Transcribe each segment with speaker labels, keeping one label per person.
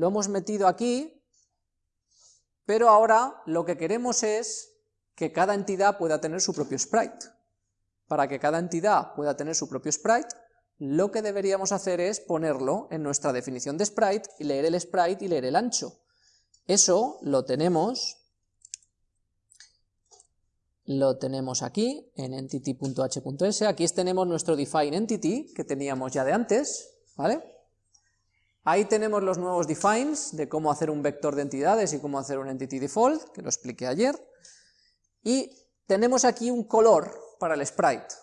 Speaker 1: lo hemos metido aquí, pero ahora lo que queremos es que cada entidad pueda tener su propio sprite. Para que cada entidad pueda tener su propio sprite, lo que deberíamos hacer es ponerlo en nuestra definición de sprite, y leer el sprite y leer el ancho. Eso lo tenemos, lo tenemos aquí, en entity.h.s, aquí tenemos nuestro define entity, que teníamos ya de antes, ¿vale? Ahí tenemos los nuevos defines de cómo hacer un vector de entidades y cómo hacer un entity default, que lo expliqué ayer, y tenemos aquí un color para el sprite,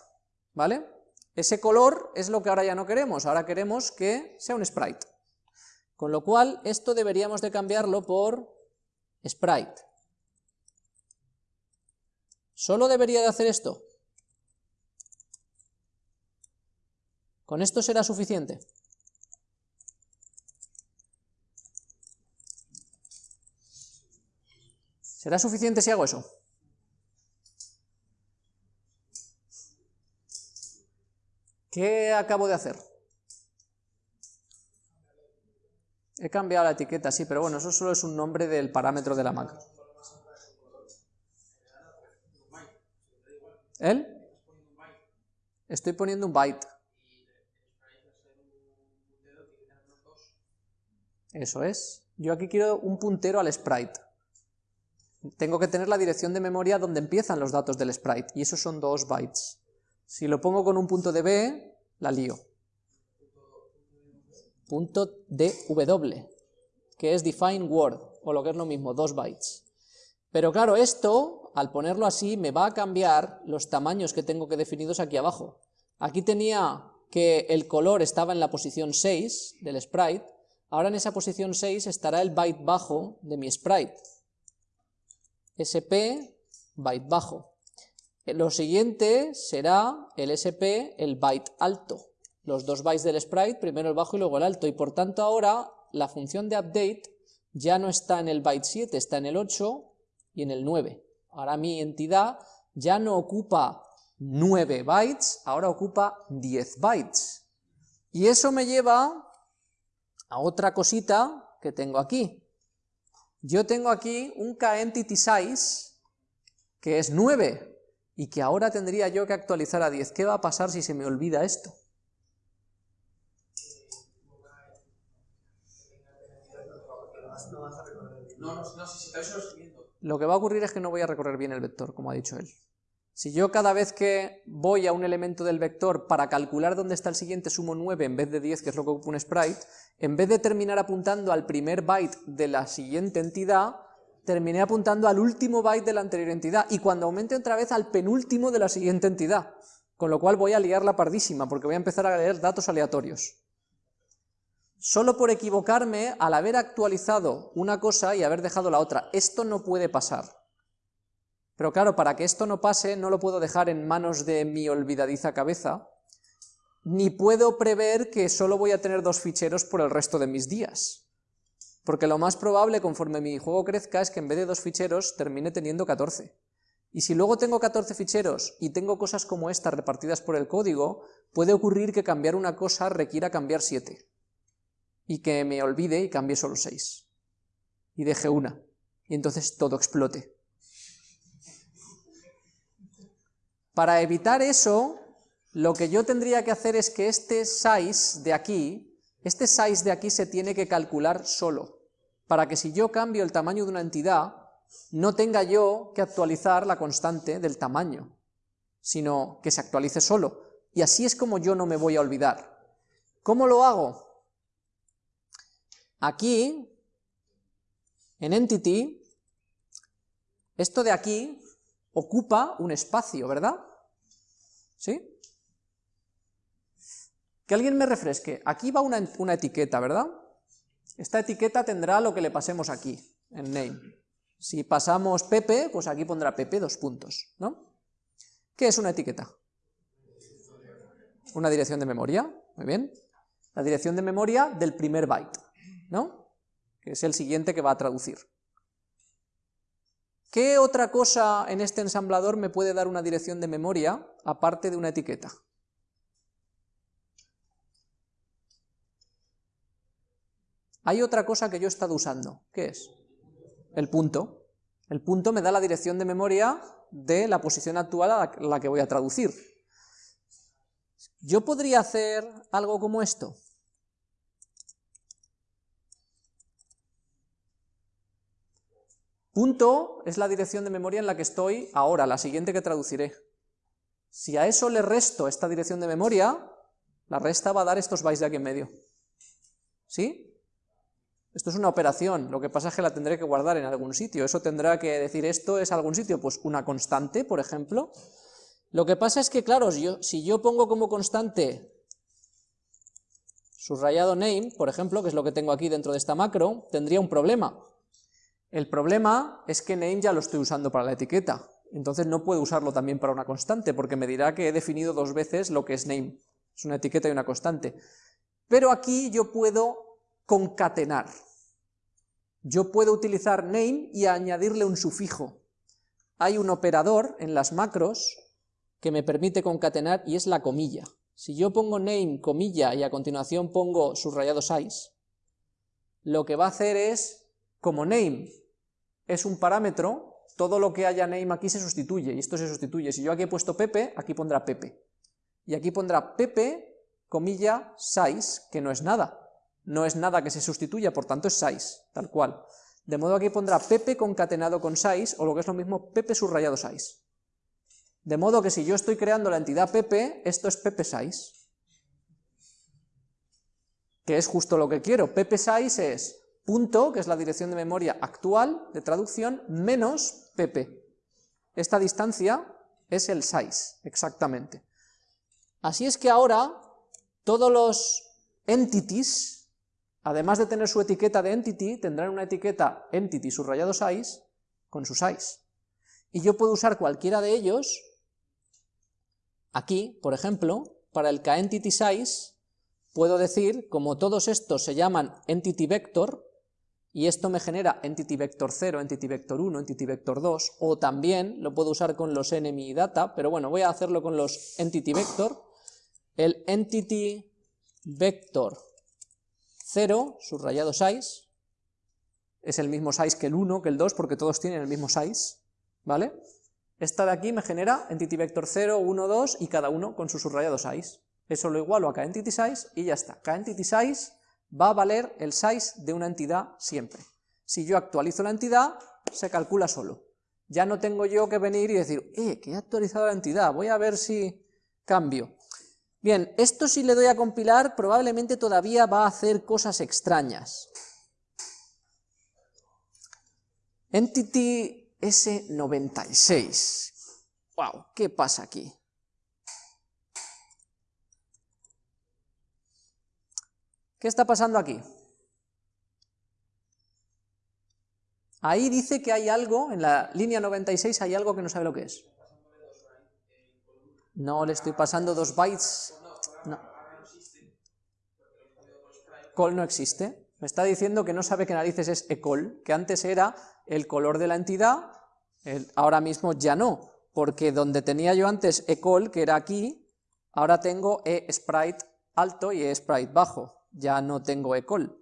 Speaker 1: ¿vale? Ese color es lo que ahora ya no queremos, ahora queremos que sea un sprite. Con lo cual, esto deberíamos de cambiarlo por sprite. ¿Solo debería de hacer esto? ¿Con esto será suficiente? ¿Será suficiente si hago eso? ¿Qué acabo de hacer? He cambiado la etiqueta, sí, pero bueno, eso solo es un nombre del parámetro de la macro. ¿Él? Estoy poniendo un byte. Eso es. Yo aquí quiero un puntero al sprite. Tengo que tener la dirección de memoria donde empiezan los datos del sprite, y esos son dos bytes. Si lo pongo con un punto de B, la lío. Punto de W, que es define word, o lo que es lo mismo, dos bytes. Pero claro, esto, al ponerlo así, me va a cambiar los tamaños que tengo que definidos aquí abajo. Aquí tenía que el color estaba en la posición 6 del sprite, ahora en esa posición 6 estará el byte bajo de mi sprite. SP, byte bajo. Lo siguiente será el SP, el byte alto. Los dos bytes del sprite, primero el bajo y luego el alto. Y por tanto ahora la función de update ya no está en el byte 7, está en el 8 y en el 9. Ahora mi entidad ya no ocupa 9 bytes, ahora ocupa 10 bytes. Y eso me lleva a otra cosita que tengo aquí. Yo tengo aquí un kEntitySize que es 9, y que ahora tendría yo que actualizar a 10. ¿Qué va a pasar si se me olvida esto? Lo que va a ocurrir es que no voy a recorrer bien el vector, como ha dicho él. Si yo cada vez que voy a un elemento del vector para calcular dónde está el siguiente sumo 9 en vez de 10, que es lo que ocupa un sprite, en vez de terminar apuntando al primer byte de la siguiente entidad, terminé apuntando al último byte de la anterior entidad, y cuando aumente otra vez al penúltimo de la siguiente entidad, con lo cual voy a liar la pardísima, porque voy a empezar a leer datos aleatorios. Solo por equivocarme al haber actualizado una cosa y haber dejado la otra. Esto no puede pasar. Pero claro, para que esto no pase, no lo puedo dejar en manos de mi olvidadiza cabeza, ni puedo prever que solo voy a tener dos ficheros por el resto de mis días. Porque lo más probable, conforme mi juego crezca, es que en vez de dos ficheros termine teniendo 14. Y si luego tengo 14 ficheros y tengo cosas como estas repartidas por el código, puede ocurrir que cambiar una cosa requiera cambiar 7. Y que me olvide y cambie solo 6. Y deje una. Y entonces todo explote. Para evitar eso, lo que yo tendría que hacer es que este size de aquí, este size de aquí se tiene que calcular solo para que si yo cambio el tamaño de una entidad, no tenga yo que actualizar la constante del tamaño, sino que se actualice solo. Y así es como yo no me voy a olvidar. ¿Cómo lo hago? Aquí, en Entity, esto de aquí ocupa un espacio, ¿verdad? ¿Sí? Que alguien me refresque. Aquí va una, una etiqueta, ¿verdad? Esta etiqueta tendrá lo que le pasemos aquí, en name. Si pasamos Pepe, pues aquí pondrá Pepe dos puntos, ¿no? ¿Qué es una etiqueta? Una dirección de memoria, muy bien. La dirección de memoria del primer byte, ¿no? Que es el siguiente que va a traducir. ¿Qué otra cosa en este ensamblador me puede dar una dirección de memoria aparte de una etiqueta? hay otra cosa que yo he estado usando. ¿Qué es? El punto. El punto me da la dirección de memoria de la posición actual a la que voy a traducir. Yo podría hacer algo como esto. Punto es la dirección de memoria en la que estoy ahora, la siguiente que traduciré. Si a eso le resto esta dirección de memoria, la resta va a dar estos bytes de aquí en medio. ¿Sí? Esto es una operación, lo que pasa es que la tendré que guardar en algún sitio, eso tendrá que decir esto es algún sitio, pues una constante, por ejemplo. Lo que pasa es que, claro, si yo, pongo como constante subrayado name, por ejemplo, que es lo que tengo aquí dentro de esta macro, tendría un problema. El problema es que name ya lo estoy usando para la etiqueta, entonces no puedo usarlo también para una constante, porque me dirá que he definido dos veces lo que es name, es una etiqueta y una constante. Pero aquí yo puedo concatenar, yo puedo utilizar name y añadirle un sufijo. Hay un operador en las macros que me permite concatenar y es la comilla. Si yo pongo name, comilla, y a continuación pongo subrayado size, lo que va a hacer es, como name es un parámetro, todo lo que haya name aquí se sustituye, y esto se sustituye. Si yo aquí he puesto Pepe, aquí pondrá Pepe. Y aquí pondrá Pepe, comilla, size, que no es nada no es nada que se sustituya, por tanto es size, tal cual. De modo que aquí pondrá pepe concatenado con size, o lo que es lo mismo, pepe subrayado size. De modo que si yo estoy creando la entidad pepe, esto es pepe size. Que es justo lo que quiero. Pepe size es punto, que es la dirección de memoria actual de traducción, menos pepe. Esta distancia es el size, exactamente. Así es que ahora todos los entities además de tener su etiqueta de entity, tendrán una etiqueta entity subrayado size con su size. Y yo puedo usar cualquiera de ellos, aquí, por ejemplo, para el kEntity size, puedo decir, como todos estos se llaman entity vector, y esto me genera entity vector 0, entity vector 1, entity vector 2, o también lo puedo usar con los enemy data, pero bueno, voy a hacerlo con los entity vector, el entity vector 0, subrayado size, es el mismo size que el 1, que el 2, porque todos tienen el mismo size, ¿vale? Esta de aquí me genera entity vector 0, 1, 2 y cada uno con su subrayado size. Eso lo igualo a kEntity size y ya está. kEntity size va a valer el size de una entidad siempre. Si yo actualizo la entidad, se calcula solo. Ya no tengo yo que venir y decir, eh, que he actualizado la entidad, voy a ver si cambio. Bien, esto si le doy a compilar probablemente todavía va a hacer cosas extrañas. Entity S96. Wow, ¿qué pasa aquí? ¿Qué está pasando aquí? Ahí dice que hay algo, en la línea 96 hay algo que no sabe lo que es. No le estoy pasando dos bytes. No. Call no existe. Me está diciendo que no sabe qué narices es ecall, que antes era el color de la entidad, ahora mismo ya no, porque donde tenía yo antes ecall, que era aquí, ahora tengo e-sprite alto y e-sprite bajo, ya no tengo ecall.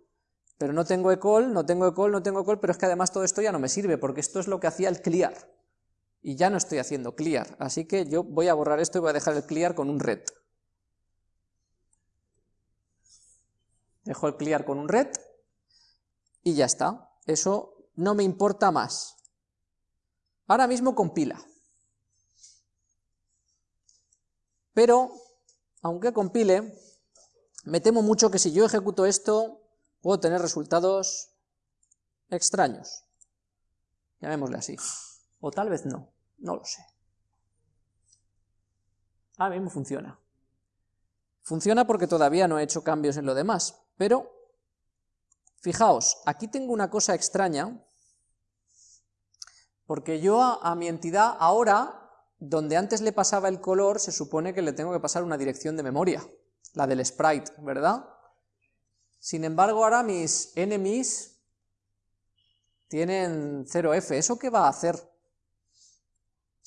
Speaker 1: Pero no tengo ecall, no tengo ecall, no tengo ecall, pero es que además todo esto ya no me sirve, porque esto es lo que hacía el clear y ya no estoy haciendo clear, así que yo voy a borrar esto y voy a dejar el clear con un red. Dejo el clear con un red y ya está, eso no me importa más. Ahora mismo compila. Pero, aunque compile, me temo mucho que si yo ejecuto esto, puedo tener resultados extraños. Llamémosle así. O tal vez no. No lo sé. Ahora mismo funciona. Funciona porque todavía no he hecho cambios en lo demás, pero fijaos, aquí tengo una cosa extraña, porque yo a, a, mi entidad ahora, donde antes le pasaba el color, se supone que le tengo que pasar una dirección de memoria, la del sprite, ¿verdad? Sin embargo, ahora mis enemies tienen 0f, ¿eso qué va a hacer?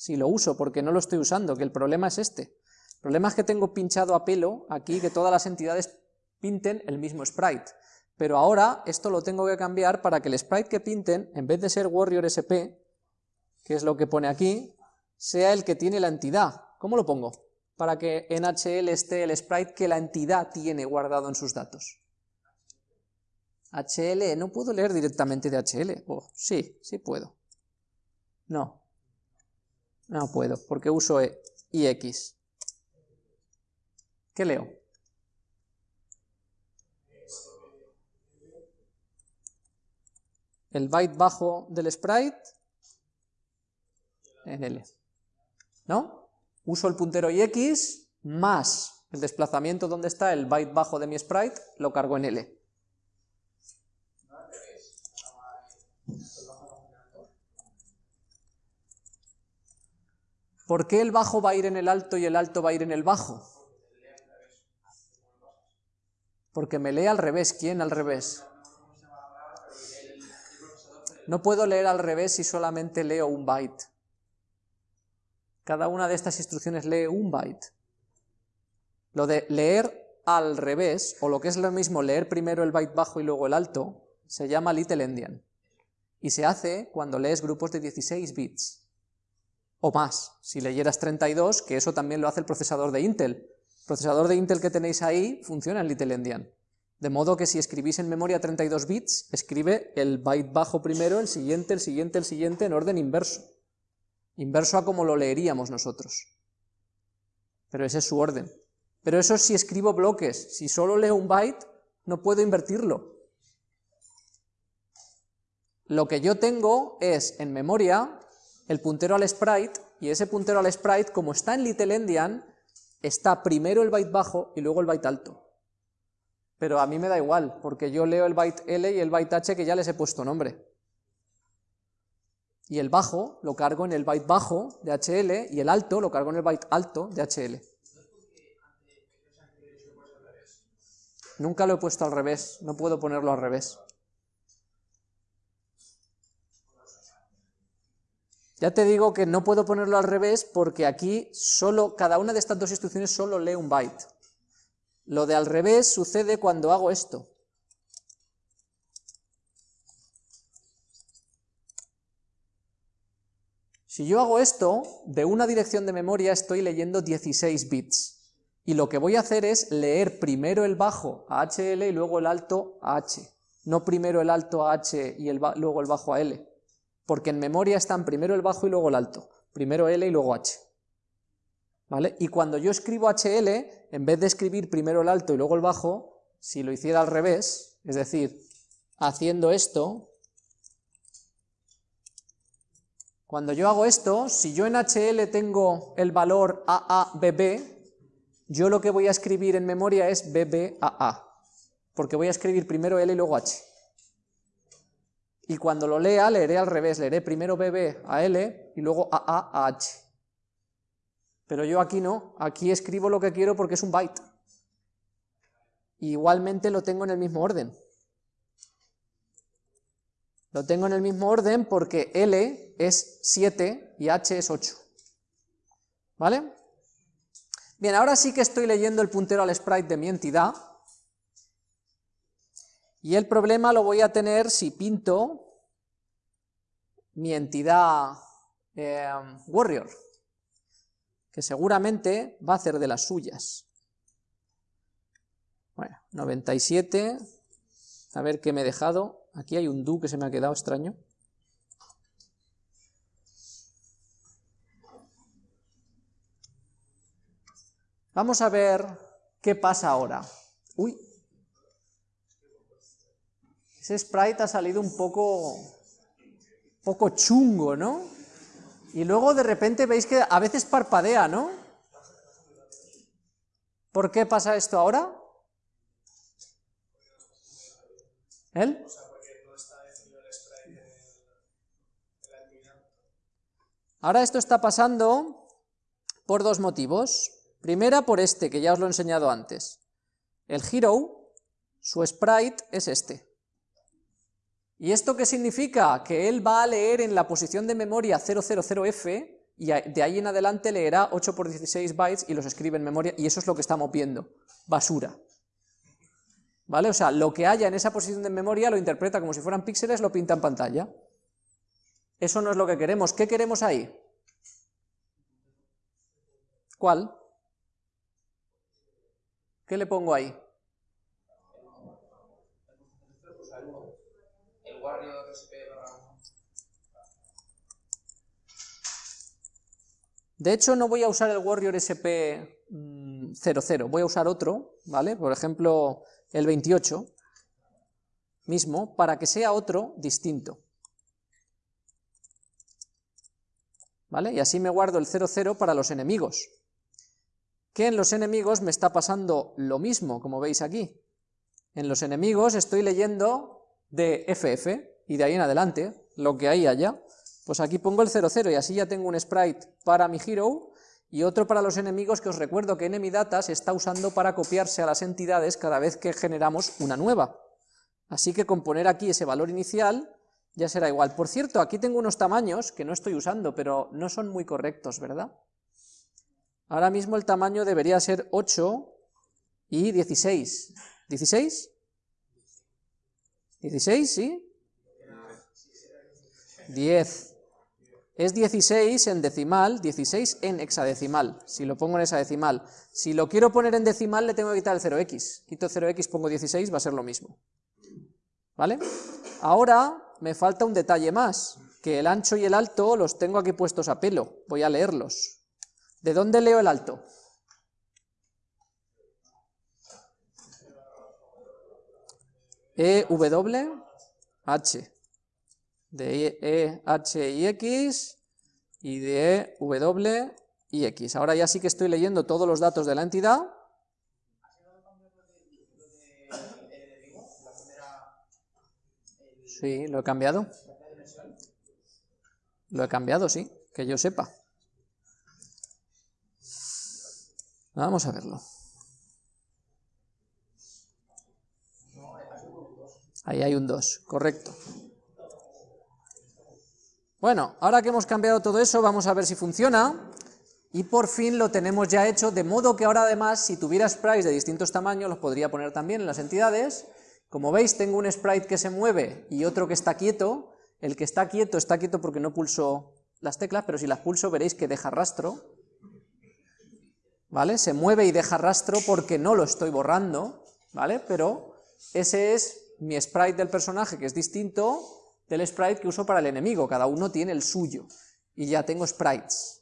Speaker 1: si lo uso, porque no lo estoy usando, que el problema es este. El problema es que tengo pinchado a pelo aquí que todas las entidades pinten el mismo sprite, pero ahora esto lo tengo que cambiar para que el sprite que pinten, en vez de ser warrior sp, que es lo que pone aquí, sea el que tiene la entidad. ¿Cómo lo pongo? Para que en HL esté el sprite que la entidad tiene guardado en sus datos. HL, no puedo leer directamente de HL. Oh, sí, sí puedo. No. No puedo, porque uso e, IX. ¿Qué leo? El byte bajo del sprite en L. ¿No? Uso el puntero IX más el desplazamiento donde está el byte bajo de mi sprite, lo cargo en L. ¿Por qué el bajo va a ir en el alto y el alto va a ir en el bajo? Porque me lee al revés. ¿Quién al revés? No puedo leer al revés si solamente leo un byte. Cada una de estas instrucciones lee un byte. Lo de leer al revés, o lo que es lo mismo leer primero el byte bajo y luego el alto, se llama little endian. Y se hace cuando lees grupos de 16 bits o más. Si leyeras 32, que eso también lo hace el procesador de Intel. El procesador de Intel que tenéis ahí funciona en Little Endian. De modo que si escribís en memoria 32 bits, escribe el byte bajo primero, el siguiente, el siguiente, el siguiente, en orden inverso. Inverso a como lo leeríamos nosotros. Pero ese es su orden. Pero eso es si escribo bloques. Si solo leo un byte, no puedo invertirlo. Lo que yo tengo es, en memoria, el puntero al sprite, y ese puntero al sprite, como está en Little Endian, está primero el byte bajo y luego el byte alto. Pero a mí me da igual, porque yo leo el byte L y el byte H que ya les he puesto nombre. Y el bajo lo cargo en el byte bajo de HL y el alto lo cargo en el byte alto de HL. Nunca lo he puesto al revés, no puedo ponerlo al revés. Ya te digo que no puedo ponerlo al revés porque aquí solo, cada una de estas dos instrucciones solo lee un byte. Lo de al revés sucede cuando hago esto. Si yo hago esto, de una dirección de memoria estoy leyendo 16 bits. Y lo que voy a hacer es leer primero el bajo a HL y luego el alto a H. No primero el alto a H y luego el bajo a L porque en memoria están primero el bajo y luego el alto, primero L y luego H. ¿Vale? Y cuando yo escribo HL, en vez de escribir primero el alto y luego el bajo, si lo hiciera al revés, es decir, haciendo esto, cuando yo hago esto, si yo en HL tengo el valor AABB, yo lo que voy a escribir en memoria es BBAA, porque voy a escribir primero L y luego H y cuando lo lea leeré al revés, leeré primero BB a L y luego AA a H. Pero yo aquí no, aquí escribo lo que quiero porque es un byte. igualmente lo tengo en el mismo orden. Lo tengo en el mismo orden porque L es 7 y H es 8. ¿Vale? Bien, ahora sí que estoy leyendo el puntero al sprite de mi entidad, y el problema lo voy a tener si pinto mi entidad eh, warrior, que seguramente va a hacer de las suyas. Bueno, 97, a ver qué me he dejado. Aquí hay un do que se me ha quedado extraño. Vamos a ver qué pasa ahora. Uy, ese sprite ha salido un poco, poco chungo, ¿no? Y luego de repente veis que a veces parpadea, ¿no? ¿Por qué pasa esto ahora? ¿Él? Ahora esto está pasando por dos motivos. Primera, por este, que ya os lo he enseñado antes. El hero, su sprite es este. ¿Y esto qué significa? Que él va a leer en la posición de memoria 000F y de ahí en adelante leerá 8 por 16 bytes y los escribe en memoria y eso es lo que estamos viendo, basura. ¿Vale? O sea, lo que haya en esa posición de memoria lo interpreta como si fueran píxeles, lo pinta en pantalla. Eso no es lo que queremos. ¿Qué queremos ahí? ¿Cuál? ¿Qué le pongo ahí? De hecho, no voy a usar el Warrior SP00, mm, voy a usar otro, ¿vale? Por ejemplo, el 28 mismo, para que sea otro distinto. ¿Vale? Y así me guardo el 00 para los enemigos. Que en los enemigos me está pasando lo mismo, como veis aquí. En los enemigos estoy leyendo de FF, y de ahí en adelante, lo que hay allá. Pues aquí pongo el 00 y así ya tengo un sprite para mi hero y otro para los enemigos que os recuerdo que enemy data se está usando para copiarse a las entidades cada vez que generamos una nueva. Así que con poner aquí ese valor inicial ya será igual. Por cierto, aquí tengo unos tamaños que no estoy usando, pero no son muy correctos, ¿verdad? Ahora mismo el tamaño debería ser 8 y 16. ¿16? ¿16, sí? 10. Es 16 en decimal, 16 en hexadecimal, si lo pongo en hexadecimal. Si lo quiero poner en decimal, le tengo que quitar el 0x. Quito 0x, pongo 16, va a ser lo mismo. ¿Vale? Ahora me falta un detalle más, que el ancho y el alto los tengo aquí puestos a pelo. Voy a leerlos. ¿De dónde leo el alto? E, W, H de E, H y X y de E, W y X. Ahora ya sí que estoy leyendo todos los datos de la entidad. Sí, lo he cambiado. Lo he cambiado, sí, que yo sepa. Vamos a verlo. Ahí hay un 2, correcto. Bueno, ahora que hemos cambiado todo eso, vamos a ver si funciona, y por fin lo tenemos ya hecho, de modo que ahora además, si tuviera sprites de distintos tamaños, los podría poner también en las entidades. Como veis, tengo un sprite que se mueve y otro que está quieto. El que está quieto está quieto porque no pulso las teclas, pero si las pulso veréis que deja rastro. ¿Vale? Se mueve y deja rastro porque no lo estoy borrando, ¿vale? Pero ese es mi sprite del personaje, que es distinto del sprite que uso para el enemigo, cada uno tiene el suyo, y ya tengo sprites.